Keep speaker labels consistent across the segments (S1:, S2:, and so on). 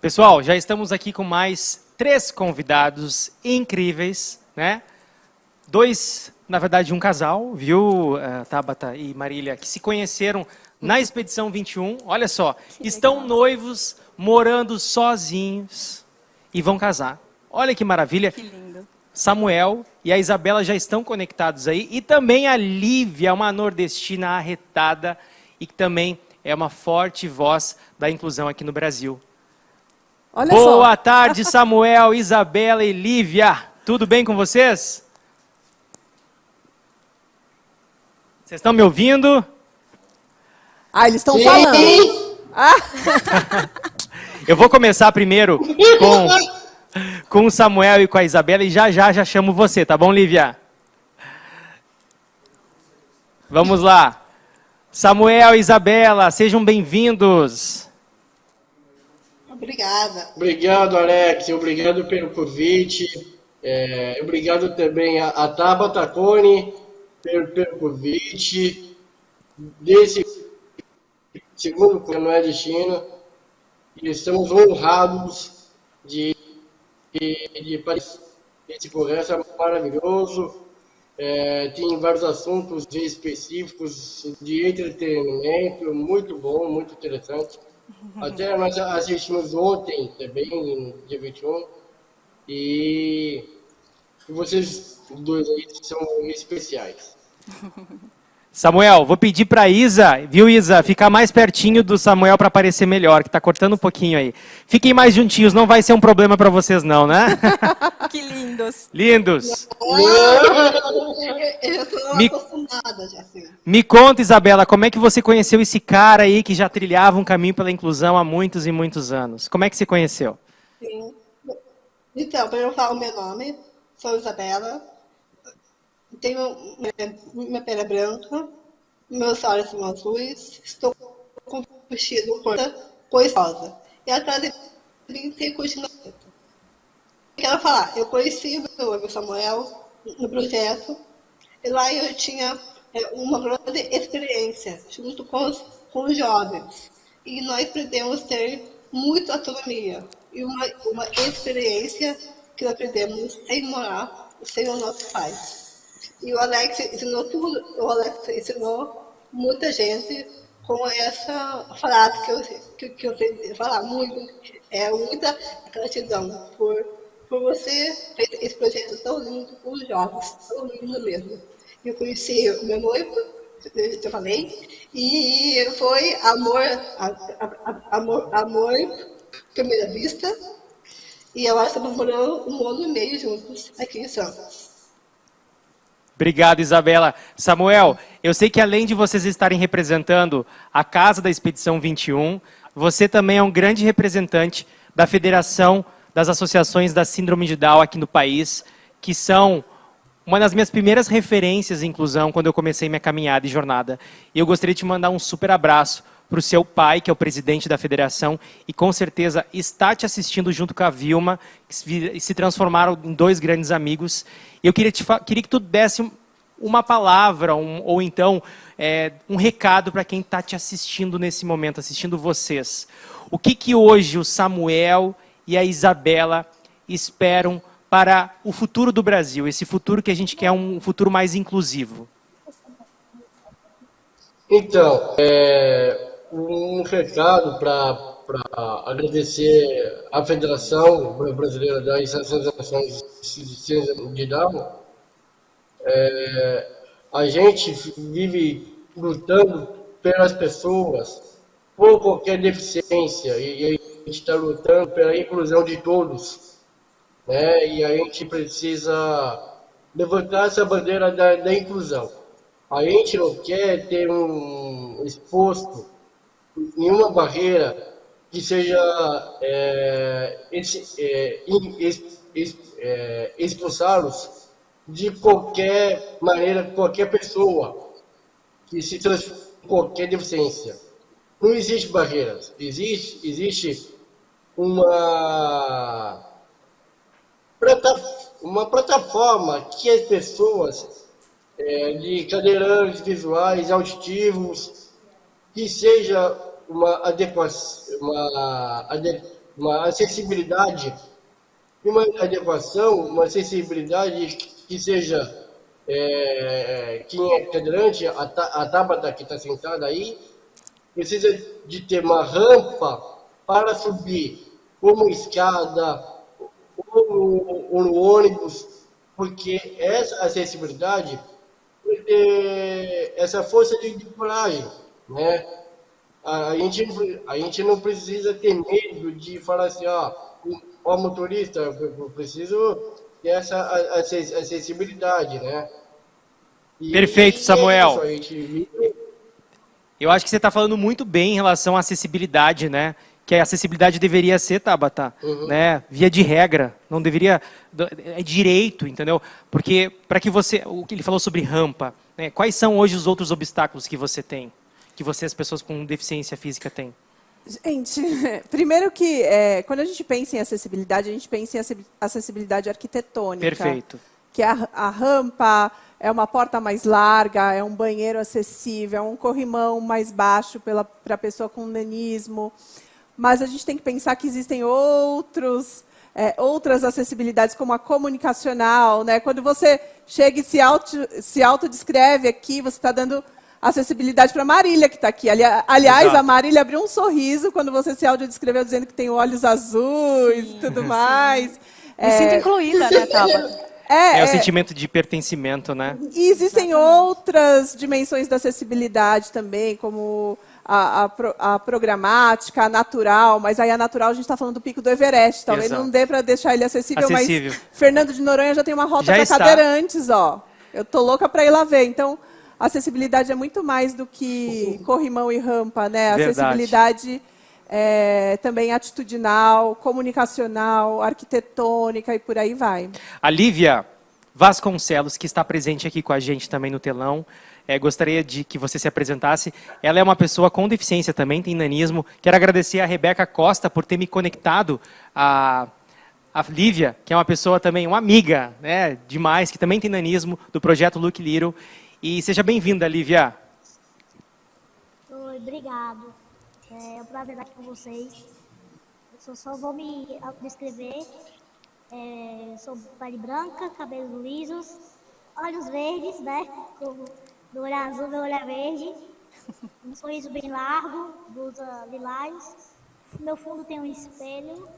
S1: Pessoal, já estamos aqui com mais três convidados incríveis, né? Dois, na verdade, um casal, viu, uh, Tabata e Marília, que se conheceram na Expedição 21. Olha só, que estão legal. noivos, morando sozinhos e vão casar. Olha que maravilha.
S2: Que lindo.
S1: Samuel e a Isabela já estão conectados aí. E também a Lívia, uma nordestina arretada e que também é uma forte voz da inclusão aqui no Brasil. Olha Boa só. tarde, Samuel, Isabela e Lívia. Tudo bem com vocês? Vocês estão me ouvindo?
S2: Ah, eles estão falando. Ah.
S1: Eu vou começar primeiro com, com o Samuel e com a Isabela e já já já chamo você, tá bom, Lívia? Vamos lá. Samuel e Isabela, sejam bem-vindos.
S3: Obrigada.
S4: Obrigado, Alex. Obrigado pelo convite. É, obrigado também a, a Tabata Cone pelo, pelo convite. Desse segundo não é destino. E estamos honrados de, de, de participar desse congresso maravilhoso. É, tem vários assuntos específicos de entretenimento, muito bom, muito interessante. Até nós assistimos ontem também, dia 21, e vocês dois aí são especiais.
S1: Samuel, vou pedir para Isa, viu Isa, ficar mais pertinho do Samuel para aparecer melhor, que está cortando um pouquinho aí. Fiquem mais juntinhos, não vai ser um problema para vocês não, né?
S2: que lindos.
S1: Lindos.
S3: Eu estou me, acostumada já.
S1: Me conta, Isabela, como é que você conheceu esse cara aí que já trilhava um caminho pela inclusão há muitos e muitos anos? Como é que você conheceu?
S3: Sim. Então, para eu falar o meu nome, sou Isabela, tenho minha pele branca, meus olhos são azuis, estou com um vestido cor rosa. E atrás de mim tem cortina. Quero falar, eu conheci o meu Samuel no projeto, e lá eu tinha é, uma grande experiência junto com os, com os jovens. E nós aprendemos a ter muita autonomia e uma, uma experiência que aprendemos sem morar sem os nossos pais. E o Alex ensinou tudo, o Alex ensinou muita gente com essa frase que eu, que, que eu sei falar muito, é muita gratidão por, por você ter esse projeto tão lindo com os jovens, tão lindo mesmo. Eu conheci o meu noivo, eu falei, e foi amor, amor, amor primeira vista, e que estamos morando um ano e meio juntos aqui em Santos.
S1: Obrigado, Isabela. Samuel, eu sei que além de vocês estarem representando a Casa da Expedição 21, você também é um grande representante da Federação das Associações da Síndrome de Down aqui no país, que são uma das minhas primeiras referências em inclusão quando eu comecei minha caminhada e jornada. E eu gostaria de te mandar um super abraço para o seu pai, que é o presidente da federação, e com certeza está te assistindo junto com a Vilma, que se transformaram em dois grandes amigos. Eu queria, te, queria que tu desse uma palavra, um, ou então é, um recado para quem está te assistindo nesse momento, assistindo vocês. O que, que hoje o Samuel e a Isabela esperam para o futuro do Brasil, esse futuro que a gente quer um futuro mais inclusivo?
S4: Então, é, um recado para agradecer à Federação Brasileira das Associações de Down é, a gente vive lutando pelas pessoas por qualquer deficiência e, a gente está lutando pela inclusão de todos. Né? E a gente precisa levantar essa bandeira da, da inclusão. A gente não quer ter um exposto nenhuma barreira que seja é, é, é, expulsá-los de qualquer maneira, qualquer pessoa que se transforme qualquer deficiência. Não existe barreiras, existe, existe uma, uma plataforma que as pessoas é, de cadeirantes visuais, auditivos, que seja uma adequação, uma uma acessibilidade uma adequação, uma acessibilidade que seja é, quem é cadeirante, a, a Tabata que está sentada aí, precisa de ter uma rampa para subir, como escada, ou, ou no ônibus, porque essa acessibilidade, essa força de coragem, né? A, gente, a gente não precisa ter medo de falar assim, ó, ó motorista, eu preciso ter essa acessibilidade, né?
S1: E, Perfeito, Samuel. Eu acho que você está falando muito bem em relação à acessibilidade, né? Que a acessibilidade deveria ser, Tabata, uhum. né? Via de regra, não deveria é direito, entendeu? Porque para que você, o que ele falou sobre rampa, né? Quais são hoje os outros obstáculos que você tem? Que você, as pessoas com deficiência física, têm?
S2: Gente, primeiro que é, quando a gente pensa em acessibilidade, a gente pensa em acessibilidade arquitetônica.
S1: Perfeito.
S2: Que é a, a rampa, é uma porta mais larga, é um banheiro acessível, é um corrimão mais baixo para a pessoa com nanismo. Mas a gente tem que pensar que existem outros, é, outras acessibilidades, como a comunicacional. Né? Quando você chega e se, auto, se autodescreve aqui, você está dando acessibilidade para a Marília, que está aqui. Ali, aliás, Exato. a Marília abriu um sorriso quando você se audiodescreveu dizendo que tem olhos azuis e tudo mais. Sim.
S5: Me é... sinto incluída, né, Tabata?
S1: É, é, o é. sentimento de pertencimento, né?
S2: E existem outras dimensões da acessibilidade também, como a, a, a, programática, a natural, mas aí a natural a gente está falando do pico do Everest. Talvez Exato. não dê para deixar ele acessível, acessível, mas Fernando de Noronha já tem uma rota para cadeirantes, ó. Eu tô louca para ir lá ver. Então, acessibilidade é muito mais do que corrimão e rampa, né? Verdade. Acessibilidade é, também atitudinal, comunicacional, arquitetônica e por aí vai.
S1: A Lívia Vasconcelos, que está presente aqui com a gente também no telão, é, gostaria de que você se apresentasse. Ela é uma pessoa com deficiência também, tem nanismo. Quero agradecer a Rebeca Costa por ter me conectado a a Lívia, que é uma pessoa também, uma amiga, né, demais, que também tem nanismo, do projeto Look Little. E seja bem-vinda, Lívia.
S6: Oi, obrigado. É um prazer estar aqui com vocês. Eu só vou me descrever. É, sou pele branca, cabelos lisos, olhos verdes, né? Do olho azul, meu olho é verde. Um sorriso bem largo, blusa lilás. Meu fundo tem um espelho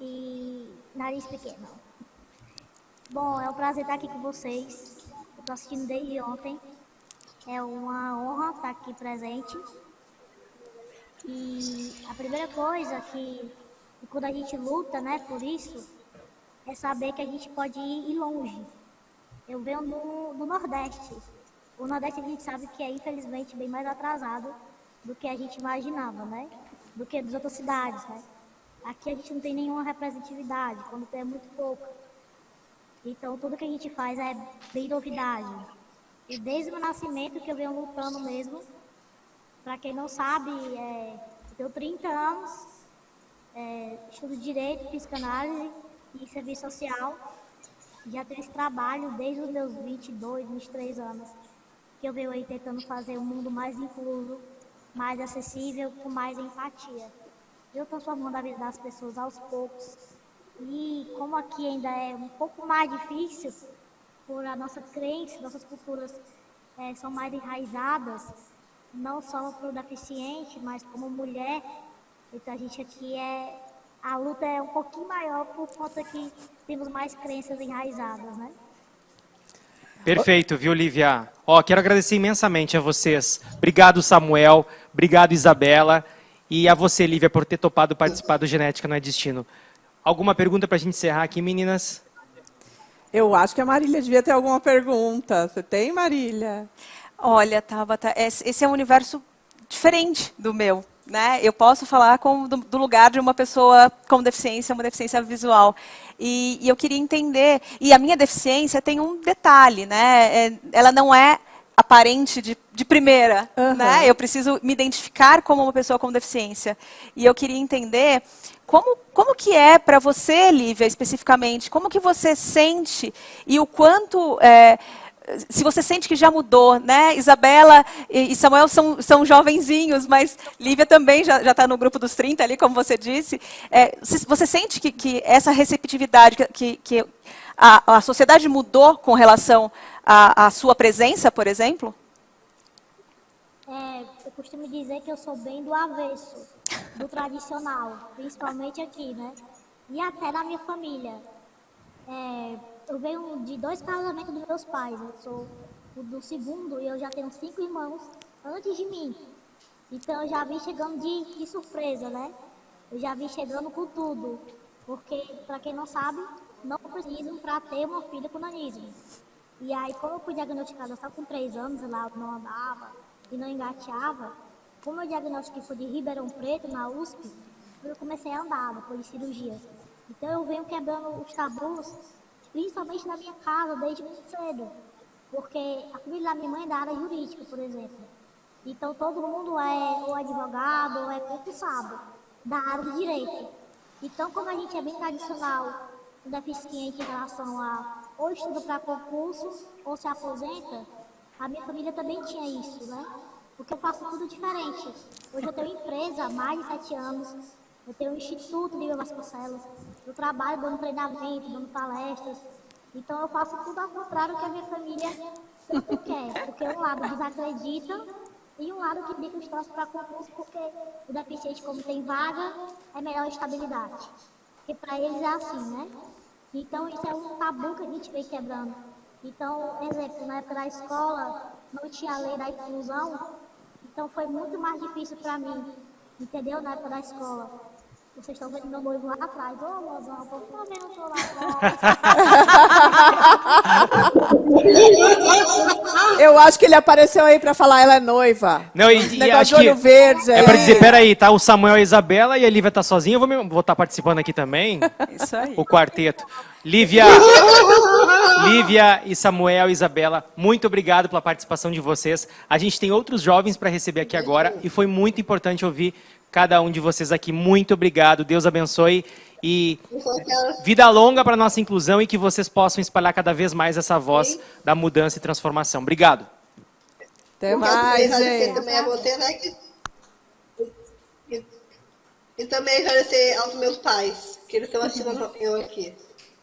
S6: e nariz pequeno. Bom, é um prazer estar aqui com vocês. Assistindo desde ontem. É uma honra estar aqui presente. E a primeira coisa que, quando a gente luta né, por isso, é saber que a gente pode ir longe. Eu venho do, do Nordeste. O Nordeste a gente sabe que é infelizmente bem mais atrasado do que a gente imaginava, né? Do que das outras cidades, né? Aqui a gente não tem nenhuma representatividade, quando tem é muito pouca. Então, tudo que a gente faz é bem novidade. E desde o nascimento que eu venho lutando mesmo, para quem não sabe, é, eu tenho 30 anos, é, estudo Direito, Psicanálise e Serviço Social. Já tenho esse trabalho desde os meus 22, 23 anos, que eu venho aí tentando fazer um mundo mais incluso, mais acessível, com mais empatia. Eu transformando a vida das pessoas aos poucos, e como aqui ainda é um pouco mais difícil, por a nossa crença, nossas culturas é, são mais enraizadas, não só para o deficiente, mas como mulher. Então a gente aqui é. A luta é um pouquinho maior por conta que temos mais crenças enraizadas, né?
S1: Perfeito, viu, Lívia? Ó, quero agradecer imensamente a vocês. Obrigado, Samuel. Obrigado, Isabela. E a você, Lívia, por ter topado participar do Genética Não é Destino. Alguma pergunta para a gente encerrar aqui, meninas?
S2: Eu acho que a Marília devia ter alguma pergunta. Você tem, Marília?
S5: Olha, Tabata, esse é um universo diferente do meu. Né? Eu posso falar com, do, do, lugar de uma pessoa com deficiência, uma deficiência visual. E, e, eu queria entender. E a minha deficiência tem um detalhe, né? É, ela não é aparente de, de primeira, uhum. né? Eu preciso me identificar como uma pessoa com deficiência. E eu queria entender como, como que é para você, Lívia, especificamente? Como que você sente e o quanto é, se você sente que já mudou, né? Isabela e Samuel são, são jovenzinhos, mas Lívia também já está no grupo dos 30 ali, como você disse. É, você sente que, que essa receptividade, que, que a, a sociedade mudou com relação à, à sua presença, por exemplo?
S6: É, eu costumo dizer que eu sou bem do avesso, do tradicional, principalmente aqui, né? E até na minha família. É, eu venho de dois casamentos dos meus pais. Eu sou o do segundo e eu já tenho cinco irmãos antes de mim. Então eu já vim chegando de, de surpresa, né? Eu já vim chegando com tudo. Porque, para quem não sabe, não precisam para ter uma filha com nanismo. E aí, como eu fui diagnosticada só com três anos, lá não andava e não engateava, como eu diagnostiquei foi de Ribeirão Preto, na USP, eu comecei a andar depois de cirurgias. Então eu venho quebrando os tabus principalmente na minha casa, desde muito cedo. Porque a família da minha mãe é da área jurídica, por exemplo. Então todo mundo é ou advogado ou é concursado da área de direito. Então, como a gente é bem tradicional, deficiente em relação a ou estuda para concurso ou se aposenta, a minha família também tinha isso, né? Porque eu faço tudo diferente. Hoje eu tenho empresa há mais de sete anos, eu tenho um instituto de Vasconcelos, eu trabalho dando treinamento, dando palestras. Então eu faço tudo ao contrário que a minha família sempre quer. Porque um lado desacredita e um lado que diga os troços para concurso, porque o deficiente, como tem vaga, é melhor estabilidade. Porque para eles é assim, né? Então isso é um tabu que a gente vem quebrando. Então, exemplo, na época da escola, não tinha a lei da inclusão, então foi muito mais difícil para mim, entendeu? Na época da escola. Vocês estão vendo meu noivo lá atrás. Ô, oh, mozão, por favor, não tô lá
S2: atrás. Eu acho que ele apareceu aí para falar ela é noiva.
S1: Não, e, e acho que verde, é, é para dizer, peraí, tá o Samuel e a Isabela e a Lívia tá sozinha, eu vou estar vou tá participando aqui também.
S5: Isso aí.
S1: O quarteto. Lívia, Lívia e Samuel e Isabela, muito obrigado pela participação de vocês. A gente tem outros jovens para receber aqui agora e foi muito importante ouvir cada um de vocês aqui. Muito obrigado. Deus abençoe e vida longa para nossa inclusão e que vocês possam espalhar cada vez mais essa voz Sim. da mudança e transformação. Obrigado.
S2: Até mais, gente.
S3: Também a você, né? E, e também agradecer aos meus pais, que eles estão assistindo eu aqui.